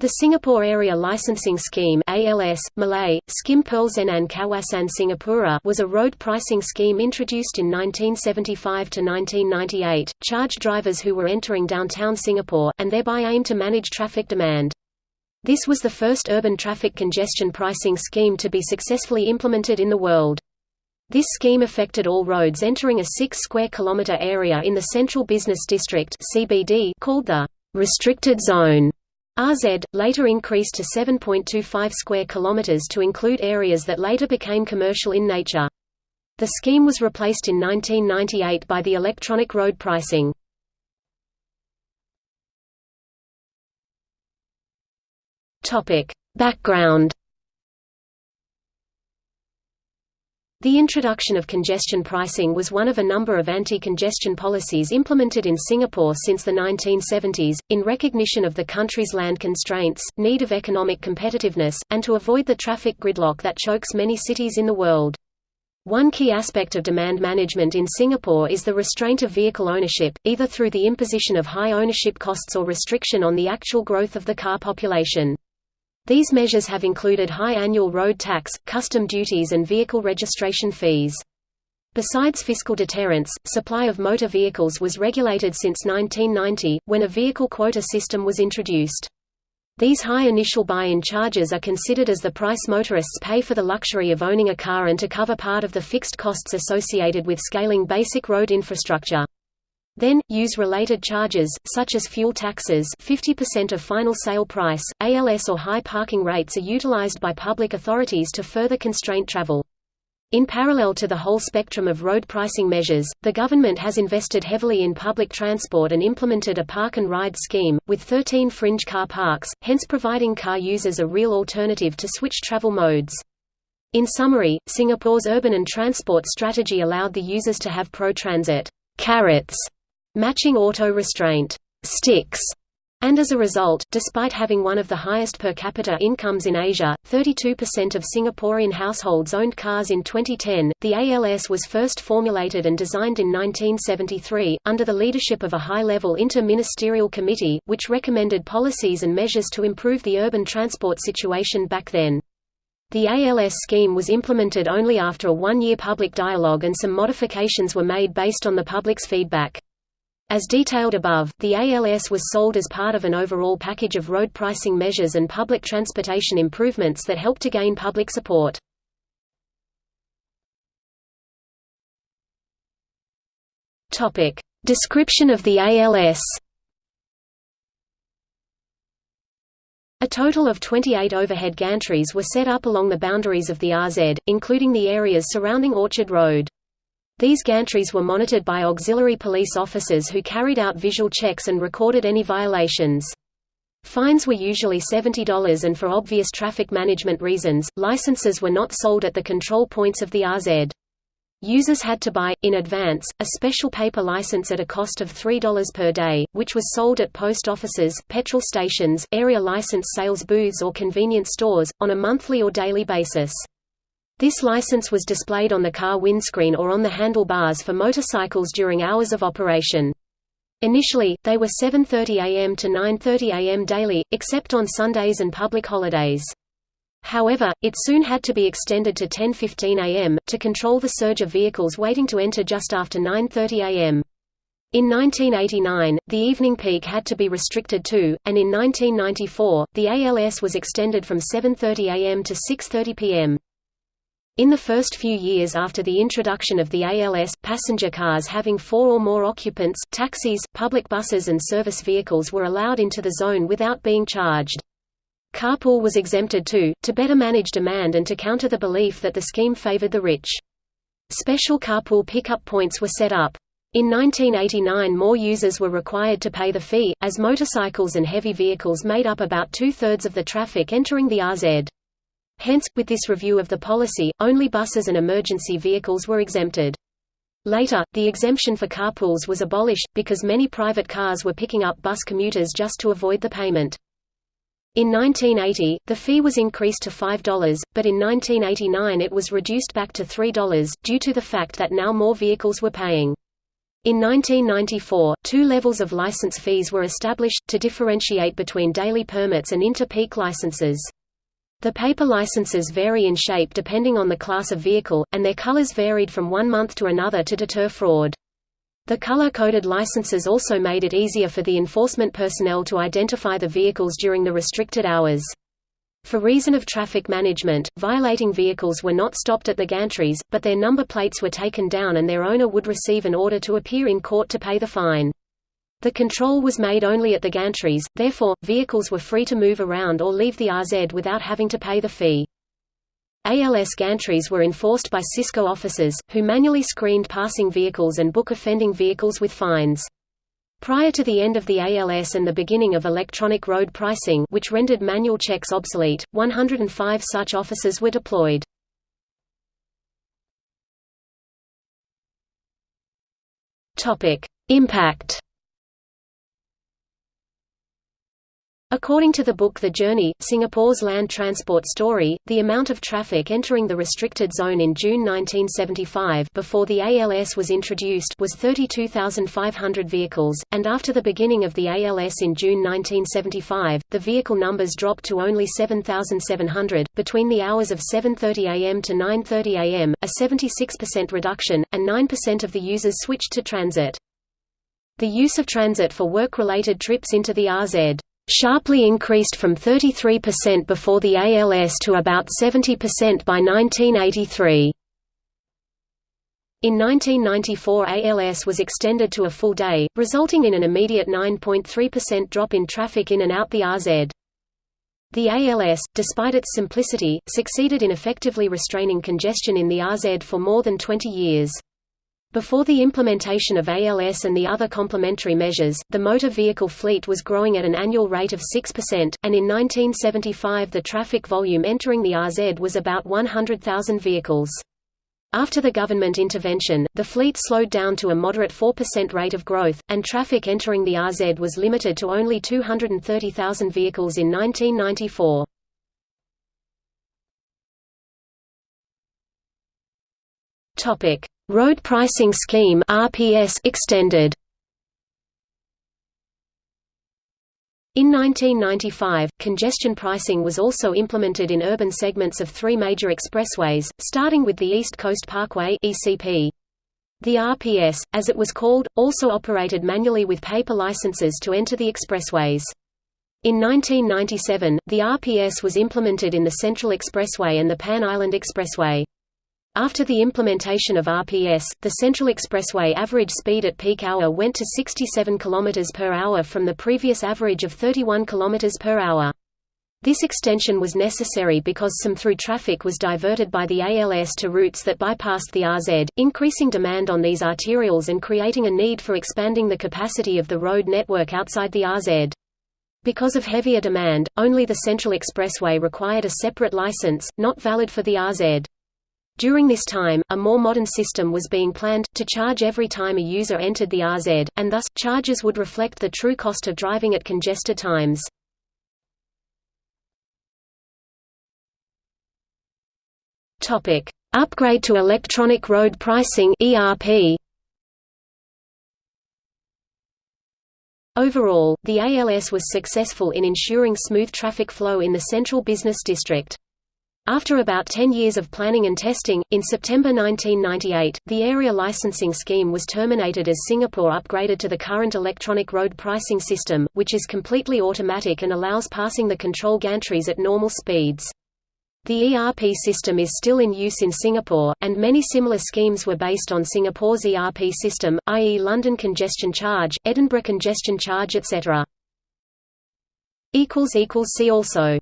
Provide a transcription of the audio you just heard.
The Singapore Area Licensing Scheme ALS, Malay, Skim Perlesenan Kawasan Singapura was a road pricing scheme introduced in 1975 to 1998, charged drivers who were entering downtown Singapore, and thereby aimed to manage traffic demand. This was the first urban traffic congestion pricing scheme to be successfully implemented in the world. This scheme affected all roads entering a 6 square kilometre area in the Central Business District CBD called the restricted zone. RZ, later increased to 7.25 square kilometers to include areas that later became commercial in nature. The scheme was replaced in 1998 by the electronic road pricing. Topic: Background The introduction of congestion pricing was one of a number of anti-congestion policies implemented in Singapore since the 1970s, in recognition of the country's land constraints, need of economic competitiveness, and to avoid the traffic gridlock that chokes many cities in the world. One key aspect of demand management in Singapore is the restraint of vehicle ownership, either through the imposition of high ownership costs or restriction on the actual growth of the car population. These measures have included high annual road tax, custom duties and vehicle registration fees. Besides fiscal deterrence, supply of motor vehicles was regulated since 1990, when a vehicle quota system was introduced. These high initial buy-in charges are considered as the price motorists pay for the luxury of owning a car and to cover part of the fixed costs associated with scaling basic road infrastructure. Then, use related charges, such as fuel taxes 50% of final sale price, ALS or high parking rates are utilized by public authorities to further constrain travel. In parallel to the whole spectrum of road pricing measures, the government has invested heavily in public transport and implemented a park and ride scheme, with 13 fringe car parks, hence providing car users a real alternative to switch travel modes. In summary, Singapore's urban and transport strategy allowed the users to have pro-transit carrots matching auto restraint sticks and as a result, despite having one of the highest per capita incomes in Asia, 32% of Singaporean households owned cars in 2010. The ALS was first formulated and designed in 1973, under the leadership of a high level inter ministerial committee, which recommended policies and measures to improve the urban transport situation back then. The ALS scheme was implemented only after a one year public dialogue and some modifications were made based on the public's feedback. As detailed above, the ALS was sold as part of an overall package of road pricing measures and public transportation improvements that helped to gain public support. Topic: Description of the ALS. A total of 28 overhead gantries were set up along the boundaries of the RZ, including the areas surrounding Orchard Road. These gantries were monitored by auxiliary police officers who carried out visual checks and recorded any violations. Fines were usually $70 and for obvious traffic management reasons, licenses were not sold at the control points of the RZ. Users had to buy, in advance, a special paper license at a cost of $3 per day, which was sold at post offices, petrol stations, area license sales booths or convenience stores, on a monthly or daily basis. This license was displayed on the car windscreen or on the handlebars for motorcycles during hours of operation. Initially, they were 7.30 am to 9.30 am daily, except on Sundays and public holidays. However, it soon had to be extended to 10.15 am, to control the surge of vehicles waiting to enter just after 9.30 am. In 1989, the evening peak had to be restricted too, and in 1994, the ALS was extended from 7.30 am to 6.30 pm. In the first few years after the introduction of the ALS, passenger cars having four or more occupants, taxis, public buses and service vehicles were allowed into the zone without being charged. Carpool was exempted too, to better manage demand and to counter the belief that the scheme favored the rich. Special carpool pickup points were set up. In 1989 more users were required to pay the fee, as motorcycles and heavy vehicles made up about two-thirds of the traffic entering the RZ. Hence, with this review of the policy, only buses and emergency vehicles were exempted. Later, the exemption for carpools was abolished, because many private cars were picking up bus commuters just to avoid the payment. In 1980, the fee was increased to $5, but in 1989 it was reduced back to $3, due to the fact that now more vehicles were paying. In 1994, two levels of license fees were established, to differentiate between daily permits and inter-peak licenses. The paper licenses vary in shape depending on the class of vehicle, and their colors varied from one month to another to deter fraud. The color-coded licenses also made it easier for the enforcement personnel to identify the vehicles during the restricted hours. For reason of traffic management, violating vehicles were not stopped at the gantries, but their number plates were taken down and their owner would receive an order to appear in court to pay the fine. The control was made only at the gantries, therefore, vehicles were free to move around or leave the RZ without having to pay the fee. ALS gantries were enforced by CISCO officers, who manually screened passing vehicles and book offending vehicles with fines. Prior to the end of the ALS and the beginning of electronic road pricing which rendered manual checks obsolete, 105 such officers were deployed. Impact According to the book The Journey, Singapore's land transport story, the amount of traffic entering the restricted zone in June 1975 before the ALS was introduced was 32,500 vehicles, and after the beginning of the ALS in June 1975, the vehicle numbers dropped to only 7,700, between the hours of 7.30 am to 9.30 am, a 76% reduction, and 9% of the users switched to transit. The use of transit for work-related trips into the RZ sharply increased from 33% before the ALS to about 70% by 1983. In 1994 ALS was extended to a full day, resulting in an immediate 9.3% drop in traffic in and out the RZ. The ALS, despite its simplicity, succeeded in effectively restraining congestion in the RZ for more than 20 years. Before the implementation of ALS and the other complementary measures, the motor vehicle fleet was growing at an annual rate of 6%, and in 1975 the traffic volume entering the RZ was about 100,000 vehicles. After the government intervention, the fleet slowed down to a moderate 4% rate of growth, and traffic entering the RZ was limited to only 230,000 vehicles in 1994. Topic: Road Pricing Scheme (RPS) extended. In 1995, congestion pricing was also implemented in urban segments of three major expressways, starting with the East Coast Parkway (ECP). The RPS, as it was called, also operated manually with paper licenses to enter the expressways. In 1997, the RPS was implemented in the Central Expressway and the Pan Island Expressway. After the implementation of RPS, the Central Expressway average speed at peak hour went to 67 km per hour from the previous average of 31 km per hour. This extension was necessary because some through traffic was diverted by the ALS to routes that bypassed the RZ, increasing demand on these arterials and creating a need for expanding the capacity of the road network outside the RZ. Because of heavier demand, only the Central Expressway required a separate license, not valid for the RZ. During this time, a more modern system was being planned, to charge every time a user entered the RZ, and thus, charges would reflect the true cost of driving at congested times. Upgrade to electronic road pricing ERP. Overall, the ALS was successful in ensuring smooth traffic flow in the central business district. After about 10 years of planning and testing, in September 1998, the area licensing scheme was terminated as Singapore upgraded to the current electronic road pricing system, which is completely automatic and allows passing the control gantries at normal speeds. The ERP system is still in use in Singapore, and many similar schemes were based on Singapore's ERP system, i.e. London Congestion Charge, Edinburgh Congestion Charge etc. See also